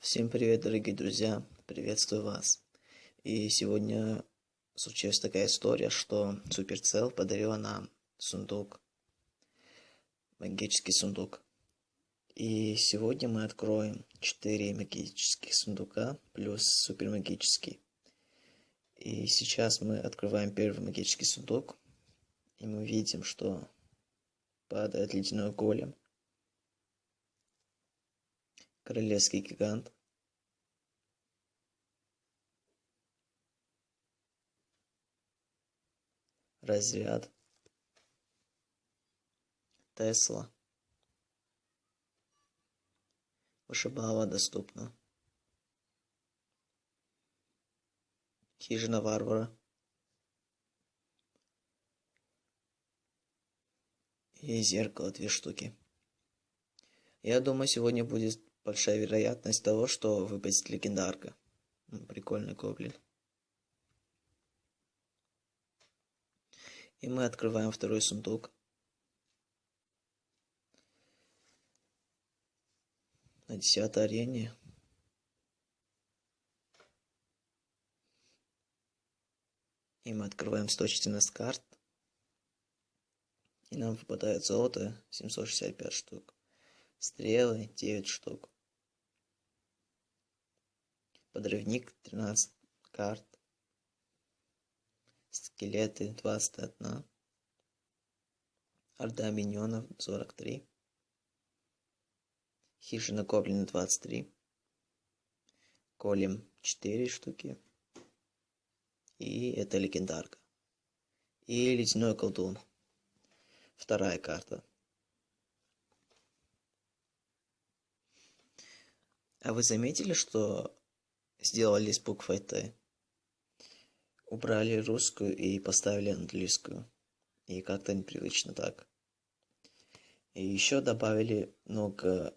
Всем привет, дорогие друзья! Приветствую вас! И сегодня случилась такая история, что Суперцел подарила нам сундук, магический сундук. И сегодня мы откроем 4 магических сундука плюс супермагический. И сейчас мы открываем первый магический сундук, и мы видим, что падает ледяной голем – королевский гигант. Разряд. Тесла. Вышибала доступна. Хижина варвара. И зеркало две штуки. Я думаю сегодня будет большая вероятность того, что выпадет легендарка. Прикольный гоблин. И мы открываем второй сундук. На десятой арене. И мы открываем 114 карт. И нам выпадает золото 765 штук. Стрелы 9 штук подрывник 13 карт, скелеты 21, орда миньонов 43, хижина гоблина 23, колем 4 штуки, и это легендарка. И ледяной колдун. Вторая карта. А вы заметили, что сделали с буквой Т. Убрали русскую и поставили английскую. И как-то непривычно так. И еще добавили много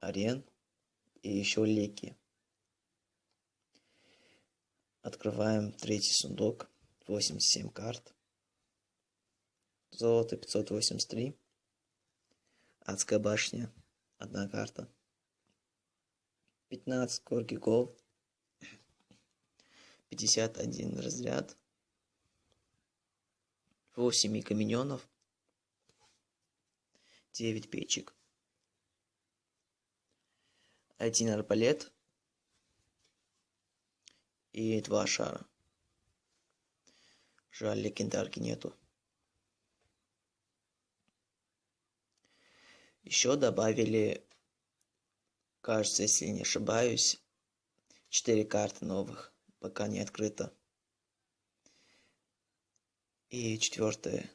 арен и еще леки. Открываем третий сундук. 87 карт. Золото 583. Адская башня. Одна карта. 15 корги голд. 51 разряд, 8 камененов, 9 печек, 1 арбалет. И 2 шара. Жаль, легендарки нету. Еще добавили, кажется, если не ошибаюсь, 4 карты новых пока не открыто. И четвертое.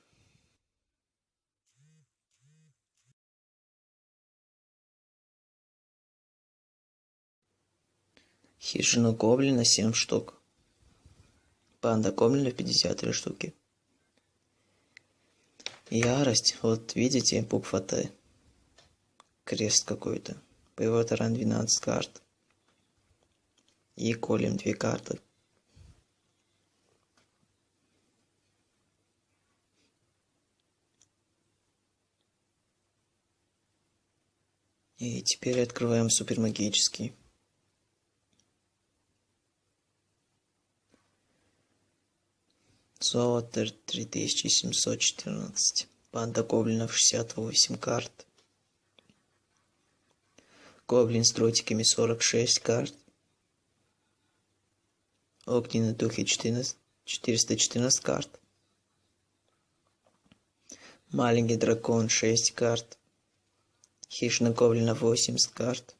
Хижина гоблина 7 штук. Панда гоблина 53 штуки. Ярость. Вот видите, буква Т. Крест какой-то. Боевой таран 12 карт и колем две карты. И теперь открываем супермагический. Золото 3714. Банда гоблинов 68 карт. Гоблин с дротиками 46 карт. Огненный духи 14, 414 карт. Маленький дракон 6 карт. Хищина гоблина 80 карт.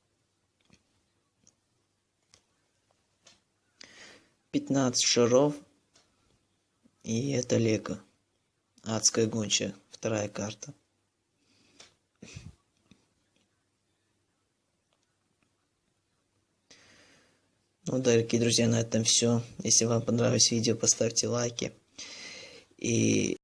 15 шаров. И это лего. Адская гончая. Вторая карта. Ну, дорогие друзья, на этом все. Если вам понравилось видео, поставьте лайки. И